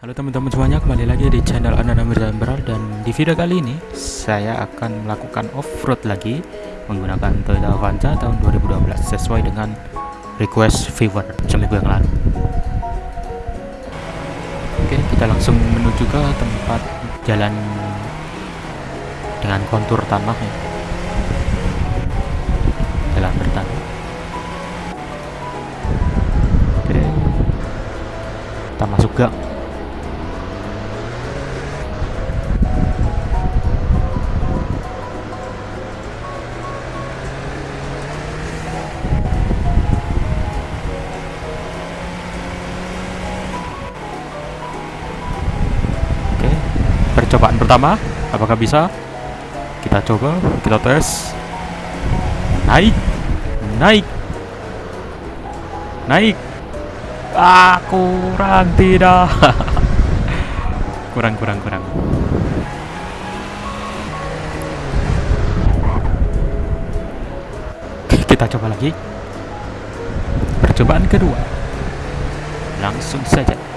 Halo teman-teman semuanya, kembali lagi di channel Ananda Mirza Emerald dan di video kali ini saya akan melakukan off-road lagi menggunakan Toyota Avanza tahun 2012 sesuai dengan request viewer seminggu yang lalu. Oke, kita langsung menuju ke tempat jalan dengan kontur tanah ya. Jalan bertanah. Oke. Kita masuk gang. Percobaan pertama, apakah bisa? Kita coba, kita tes. Naik, naik, naik. Ah, kurang tidak. kurang, kurang, kurang. Kita coba lagi. Percobaan kedua. Langsung saja.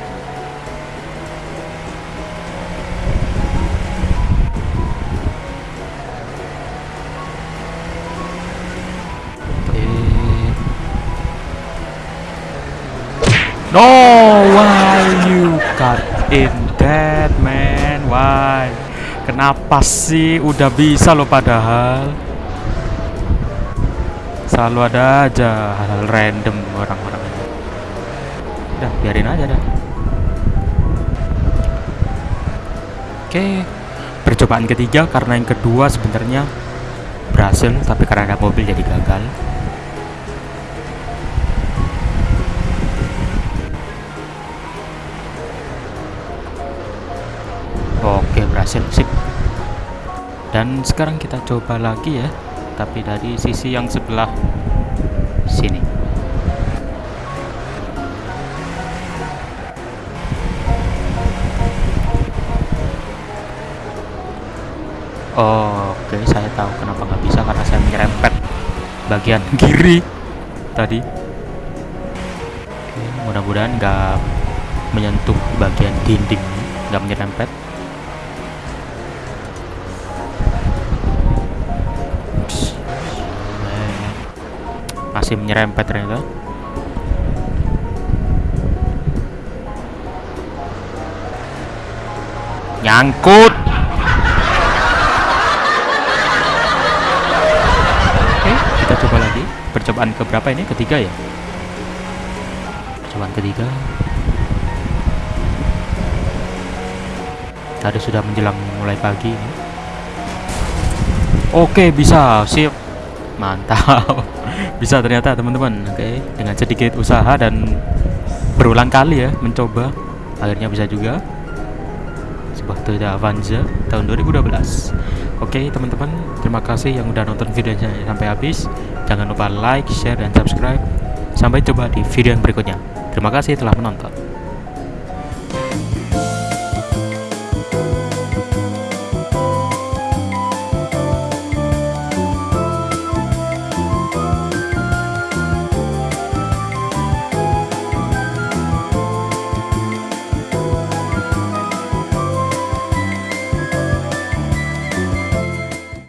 No, why you got in that man? Why? Kenapa sih? Udah bisa lo padahal. Selalu ada aja hal-hal random orang-orang. Udah, biarin aja dah. Oke, percobaan ketiga karena yang kedua sebenarnya berhasil tapi karena ada mobil jadi gagal. Berhasil sip. Dan sekarang kita coba lagi ya Tapi dari sisi yang sebelah Sini. Oke saya tahu kenapa nggak bisa Karena saya menyerempet bagian kiri Tadi. Mudah-mudahan nggak menyentuh bagian dinding nggak menyerempet masih menyerempet ternyata. Nyangkut. Oke kita coba lagi. Percobaan keberapa ini? Ketiga ya? Percobaan ketiga. Tadi sudah menjelang mulai pagi ini. Oke bisa. Sip mantap bisa ternyata teman-teman. Oke dengan sedikit usaha dan berulang kali ya mencoba akhirnya bisa juga. Sebuah Toyota Avanza tahun 2012 oke teman-teman terima kasih yang udah nonton videonya sampai habis. Jangan lupa like share dan subscribe. Sampai jumpa di video yang berikutnya. Terima kasih telah menonton